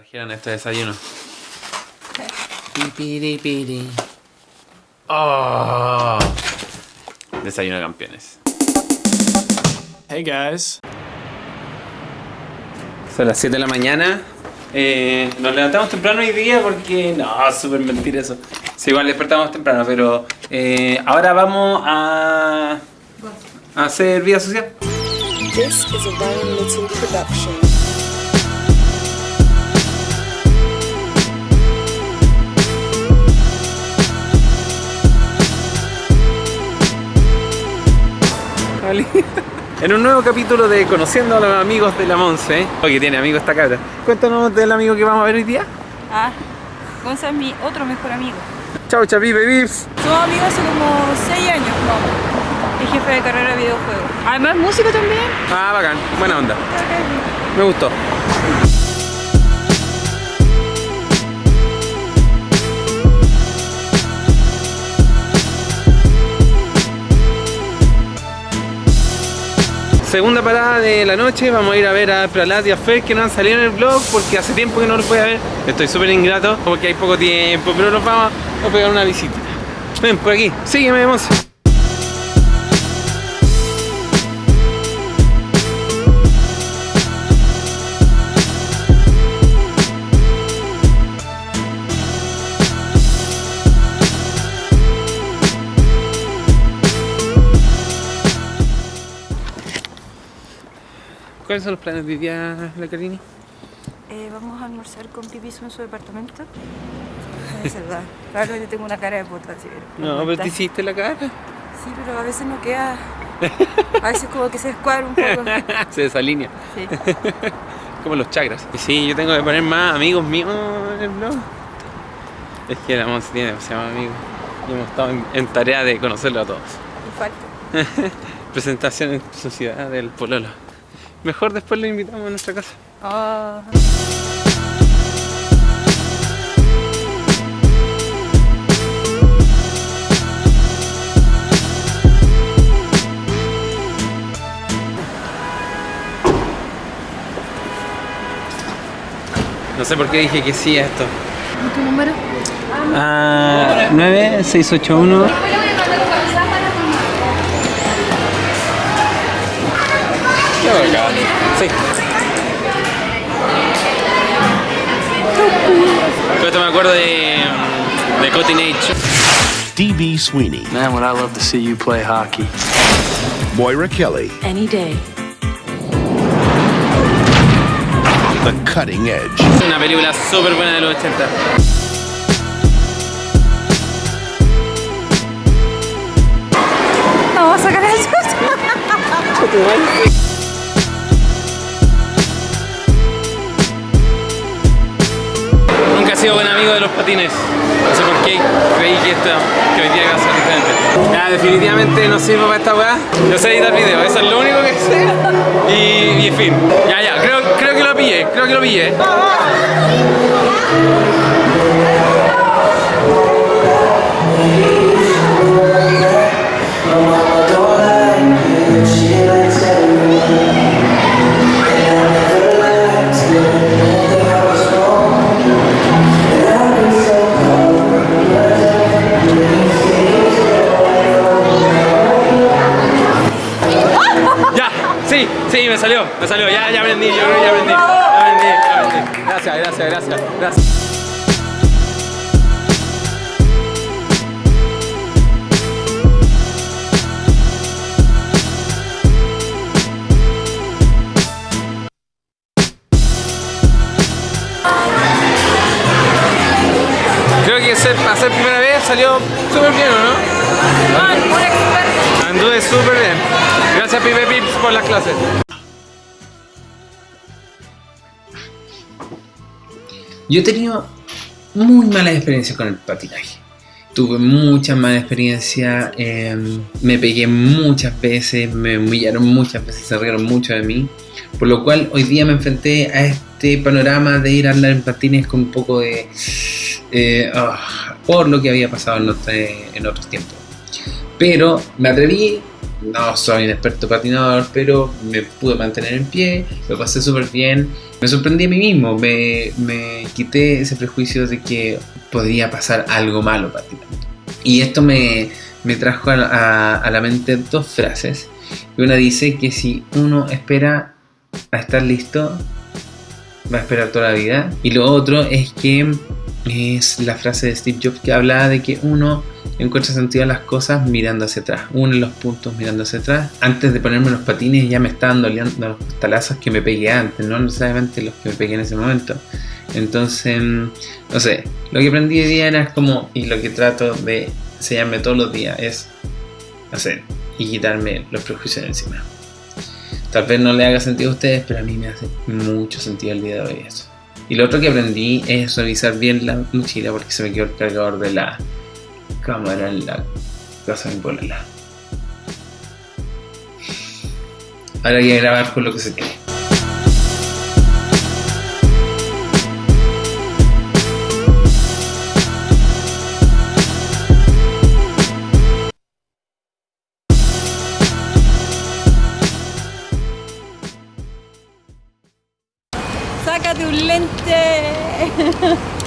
trajeron este desayuno. Oh. Desayuno de campeones. Hey guys. Son las 7 de la mañana. Eh, nos levantamos temprano hoy día porque... No, súper mentira eso. Sí, igual despertamos temprano, pero... eh, ahora vamos a... a hacer vida social. This is a Ryan Little production. En un nuevo capítulo de Conociendo a los amigos de la Monse. Oye, tiene amigos esta cabra. Cuéntanos del amigo que vamos a ver hoy día. Ah, Gonza es mi otro mejor amigo. Chau, chapipe, vips. Somos amigos hace como 6 años, vamos. Es jefe de carrera de videojuegos. Además, músico también. Ah, bacán. Buena onda. Me gustó. Segunda parada de la noche, vamos a ir a ver a Pralat y a Fer que no han salido en el vlog porque hace tiempo que no los voy a ver. Estoy súper ingrato porque hay poco tiempo, pero nos vamos a pegar una visita. Ven, por aquí, sígueme, Monse. ¿Cuáles son los planes de hoy día, la? Eh, vamos a almorzar con Pipizo en su departamento. Es verdad. Probablemente tengo una cara de puta, así. No, pero te hiciste la cara. Sí, pero a veces no queda. A veces como que se descuadra un poco. Se desalinea. Sí. Como los chakras. Y sí, yo tengo que poner más amigos míos en el blog. Es que la Monse tiene demasiados amigos. Y hemos estado en, en tarea de conocerlo a todos. Falta. Presentación en sociedad del Pololo. Mejor después lo invitamos a nuestra casa. Ah. No sé por qué dije que sí a esto. ¿Tu número? Ah, 9681. Sí. Esto me acuerdo de, de Cotton Age. DB Sweeney, Man, would I love to see you play hockey. Moira Kelly, Any day. The Cutting Edge, Una película súper buena de los 80. Vamos a sacar el patines. No sé por qué creí que, esto, que hoy día iba a ser diferente. Ya, definitivamente no sirvo para esta weá. Yo sé editar video, eso es lo único que sé. Y, y en fin. Ya, ya, creo, creo que lo pillé, creo que lo pillé. Me salió, me salió. Ya, ya aprendí, yo creo que ya aprendí. Ya aprendí, ya aprendí. Gracias, gracias, gracias, gracias. Creo que ser, para ser primera vez salió súper bien, ¿o no? Anduve súper bien. Gracias Pipe Pips por las clases. Yo he tenido muy malas experiencias con el patinaje. Tuve muchas malas experiencias, eh, me pegué muchas veces, me humillaron muchas veces, se rieron mucho de mí. Por lo cual hoy día me enfrenté a este panorama de ir a andar en patines con un poco de... eh, ah, por lo que había pasado en, en otros tiempos. Pero me atreví, no soy un experto patinador, pero me pude mantener en pie, lo pasé súper bien me sorprendí a mí mismo, me, me quité ese prejuicio de que podría pasar algo malo patinando. Y esto me, me trajo a, a- a la mente dos frases. Una dice que si uno espera a estar listo, va a esperar toda la vida. Y lo otro es que es la frase de Steve Jobs que hablaba de que uno encuentra sentido a las cosas mirando hacia atrás, uno en los puntos mirando hacia atrás. Antes de ponerme los patines ya me estaban doliendo los talazos que me pegué antes, no necesariamente los que me pegué en ese momento. Entonces, no sé, lo que aprendí de día era como, y lo que trato de enseñarme todos los días es hacer y quitarme los prejuicios de encima. Tal vez no le haga sentido a ustedes, pero a mí me hace mucho sentido el día de hoy eso. Y lo otro que aprendí es revisar bien la mochila porque se me quedó el cargador de la cámara en la casa de mi. Ahora hay que grabar con lo que se tiene. ¡Sácate un lente!